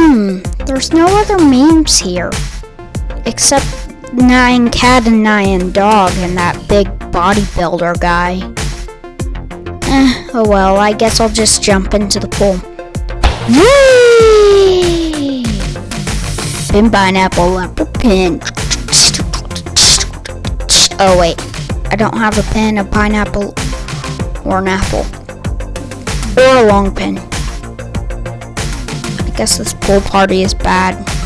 Hmm, there's no other memes here. Except Nine Cat and Nine Dog and that big bodybuilder guy. Eh, oh well, I guess I'll just jump into the pool. Whee! Pin pineapple apple pin. Oh wait, I don't have a pin, a pineapple, or an apple. Or a long pin. Guess this pool party is bad.